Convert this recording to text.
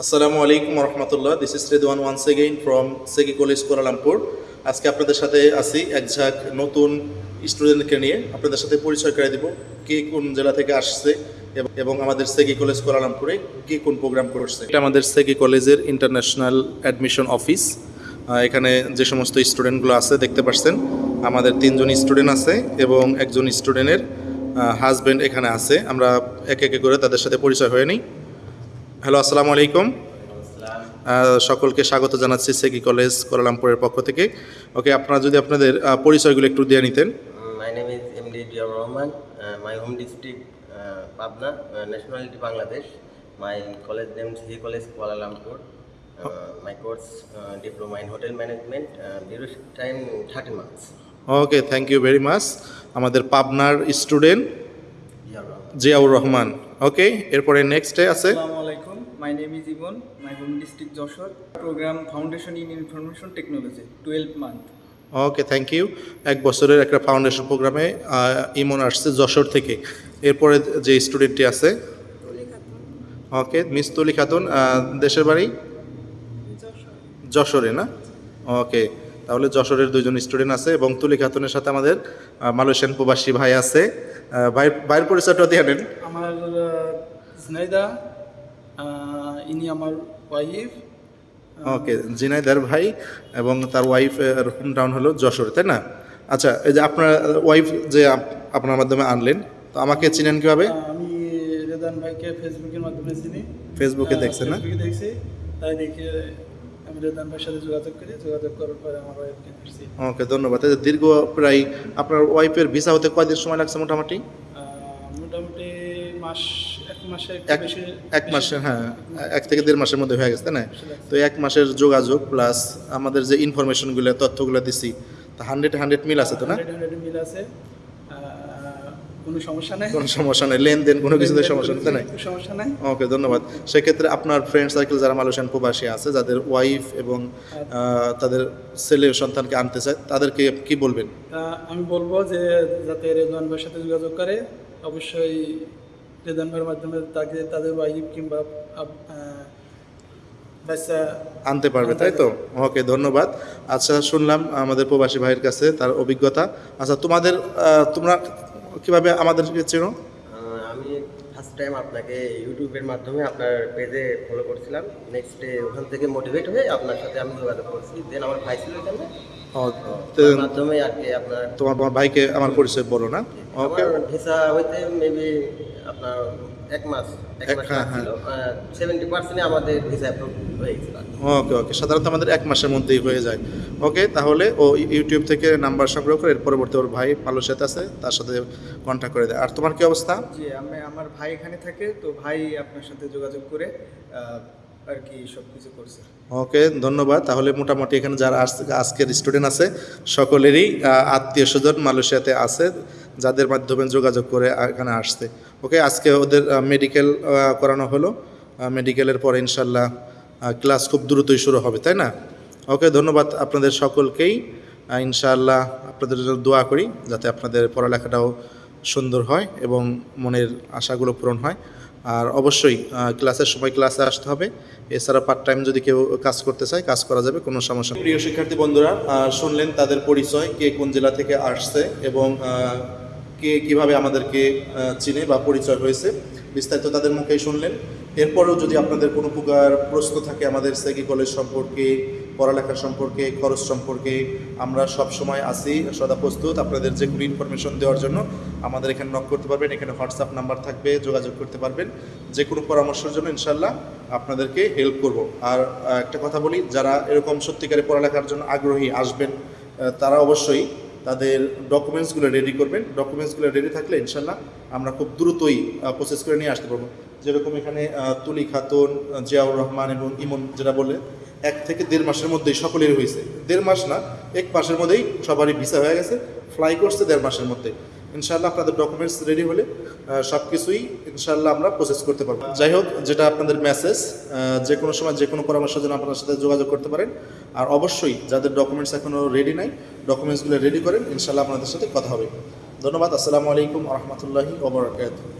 আসসালামু আলাইকুম রহমতুল্লাহ this is Redwan once again from SEGi college Kuala Lumpur আজকে আপনাদের সাথে আসি এক ঝাঁক নতুন স্টুডেন্টকে নিয়ে। আপনাদের সাথে পরিচয় করে দিব কে কোন জেলা থেকে আসছে এবং- আমাদের সেকি কলেজ কুয়ালালামপুরে কে কোন প্রোগ্রাম করছে। এটা আমাদের সেকি কলেজের ইন্টারন্যাশনাল অ্যাডমিশন অফিস এখানে যে সমস্ত স্টুডেন্টগুলো আছে, দেখতে পাচ্ছেন আমাদের তিনজন স্টুডেন্ট আছে এবং একজন স্টুডেন্টের হাজব্যান্ড এখানে আছে। আমরা এক একে করে তাদের সাথে পরিচয় হয়ে নিই। হ্যালো আসসালামু আলাইকুম। সকলকে স্বাগত জানাচ্ছি সেকি কলেজ কোয়ালালামপুরের পক্ষ থেকে। ওকে আপনারা যদি আপনাদের পরিচয়গুলো একটু দিয়ে নিতেন। My name is M D DR Rahman my home district Pabna nationality Bangladesh my college name C college Kuala Lumpur my course diploma in hotel management time thirty months okay thank you very much আমাদের পাবনার student Ziaur Rahman. Okay এরপরে next day আছে My name is Ibon. My home district Joshua. Program Foundation in Information Technology. 12 month. Okay thank you এক বছরের একটা foundation প্রোগ্রামে ইমন আসছে যশোর থেকে এরপরে যে স্টুডেন্টটি আছে ওকে মিস তুলি খাতুন দেশের বাড়ি যশোরে না ওকে তাহলে যশোরের দুজন স্টুডেন্ট আছে এবং তুলি খাতুনের সাথে আমাদের মালয়েশিয়ান প্রবাসী ভাই আছে ভাই ভাইয়ের পরিচয়টা দিয়ে নেন আমার ইনি আমার ওয়াইফ। ওকে জিনাইদার ভাই এবং তার ওয়াইফ হোম টাউন হলো যশোর তাই না? আচ্ছা এই যে আপনার ওয়াইফ যে আপ- আপনার মাধ্যমে আনলেন তো আমাকে চিনেন কীভাবে? আমি রেদান ভাইকে ফেসবুকের মাধ্যমে চিনি। ফেসবুকে দেখছেন না? ফেসবুকে দেখছি। তাই দেখে আমি রেদান ভাইয়ের সাথে যোগাযোগ করি। যোগাযোগ করার পরে আমার ওয়াইফকে ওকে ধন্যবাদ। দীর্ঘ প্রায় আপনার ওয়াইফের ভিসা হতে কয়দিন সময় লাগছে মোটামুটি? মোটামুটি মাস এক মাসে এক হ্যাঁ এক থেকে দেড় মাসের মধ্যে হয়ে গেছে তাই না? তো এক মাসের যোগাযোগ প্লাস আমাদের যে ইনফরমেশনগুলো তথ্যগুলো দিছি তা হান্ড্রেড হান্ড্রেড মিল আছে তো না? 100 100 মিল আছে। কোনো সমস্যা নাই। কোনো সমস্যা নেই। লেনদেন কোনো কিছুতে সমস্যা নেই? সমস্যা নাই। ওকে ধন্যবাদ। সেক্ষেত্রে আপনার ফ্রেন্ড সার্কেল যারা মালয়েশিয়ান প্রবাসী আছে যাদের ওয়াইফ এবং তাদের ছেলে সন্তানকে আনতে চায় তাদেরকে কি বলবেন? আমি বলব যে যাতে রেদওয়ান ভাইয়ের সাথে যোগাযোগ করে অবশ্যই রেদওয়ান ভাইয়ের মাধ্যমে তাকে তাদের ওয়াইফ কিংবা আনতে পারবে তাই তো? ওকে ধন্যবাদ। আচ্ছা শুনলাম আমাদের প্রবাসী ভাইয়ের কাছে তার অভিজ্ঞতা। আচ্ছা তোমাদের তোমরা কীভাবে আমাদের চেনো আমি ফার্স্ট টাইম আপনাকে ইউটিউবের মাধ্যমে আপনার পেজে ফলো করছিলাম। নেক্সট ডে ওখান থেকে মোটিভেট হয়ে আপনার সাথে আমি যোগাযোগ করছি। দেন আমার ভাই ছিল এখানে। মাধ্যমে আর কি আপনার তোমার ভাইকে আমার পরিচয় বলো না? ওকে ভিসা হইতে মেবি আপনার এক মাস এক মাস হ্যাঁ, ছিল সেভেন্টি পার্সেন্ট আমাদের ভিসা অ্যাপ্রুভ হয়ে ওকে ওকে। সাধারণত আমাদের এক মাসের মধ্যেই হয়ে যায়। ওকে তাহলে ও ইউটিউব থেকে নাম্বার সংগ্রহ করে এর পরবর্তী ওর ভাই মালয়েশিয়াতে আছে তার সাথে কন্ট্যাক্ট করে দেয়। আর তোমার কি অবস্থা? জি আমি আমার ভাই এখানে থাকে তো ভাই আপনার সাথে যোগাযোগ করে আর কি সব কিছু করছে। ওকে ধন্যবাদ। তাহলে মোটামুটি এখানে যারা আজ- আজকের স্টুডেন্ট আছে সকলেরই আত্মীয় স্বজন মালয়েশিয়াতে আছে যাদের মাধ্যমে যোগাযোগ করে এখানে আসছে। ওকে, আজকে ওদের মেডিকেল করানো হলো। মেডিকেলের পরে ইনশাল্লাহ ক্লাস খুব দ্রুতই শুরু হবে, তাই না? ওকে, ধন্যবাদ আপনাদের সকলকেই। ইনশাআল্লাহ আপনাদের জন্য দোয়া করি যাতে আপনাদের পড়ালেখাটাও সুন্দর হয় এবং মনের আশাগুলো পূরণ হয়। আর অবশ্যই ক্লাসের সময় ক্লাসে আসতে হবে। এছাড়া পার্ট টাইম যদি কেউ কাজ করতে চায়, কাজ করা যাবে, কোনো সমস্যা প্রিয় শিক্ষার্থী বন্ধুরা শুনলেন তাদের পরিচয়, কে কোন জেলা থেকে আসছে এবং কে কীভাবে আমাদেরকে চিনে বা পরিচয় হয়েছে, বিস্তারিত তাদের মুখেই শুনলেন। এরপরেও যদি আপনাদের কোনো প্রকার প্রশ্ন থাকে আমাদের সেকি কলেজ সম্পর্কে পড়ালেখা সম্পর্কে, খরচ সম্পর্কে, আমরা সব সময় আসি সদা প্রস্তুত। আপনাদের যে কোনো ইনফরমেশন দেওয়ার জন্য আমাদের এখানে নক করতে পারবেন, এখানে হোয়াটসঅ্যাপ নাম্বার থাকবে, যোগাযোগ করতে পারবেন। যে কোনো পরামর্শের জন্য ইনশাল্লাহ আপনাদেরকে হেল্প করব। আর একটা কথা বলি, যারা এরকম সত্যিকারে পড়ালেখার জন্য আগ্রহী আসবেন তারা অবশ্যই তাদের ডকুমেন্টসগুলো রেডি করবেন। ডকুমেন্টসগুলো রেডি থাকলে ইনশাল্লাহ আমরা খুব দ্রুতই প্রসেস করে নিয়ে আসতে পারব। যেরকম এখানে তুলি খাতুন জিয়াউর রহমান এবং ইমন যেটা বলে, এক থেকে দেড় মাসের মধ্যেই সকলেরই হয়েছে। দেড় মাস না, এক মাসের মধ্যেই সবারই ভিসা হয়ে গেছে। ফ্লাই করছে দেড় মাসের মধ্যে। ইনশাল্লাহ আপনাদের ডকুমেন্টস রেডি হলে সব কিছুই ইনশাল্লাহ আমরা প্রসেস করতে পারব। যাই হোক, যেটা আপনাদের মেসেজ যে কোনো সময় যে কোনো পরামর্শের জন্য আপনার সাথে যোগাযোগ করতে পারেন। আর অবশ্যই যাদের ডকুমেন্টস এখনও রেডি নাই ডকুমেন্টসগুলো রেডি করেন ইনশাল্লাহ আপনাদের সাথে কথা হবে। ধন্যবাদ, আসসালামু আলাইকুম রহমতুল্লাহি ওবরাকাত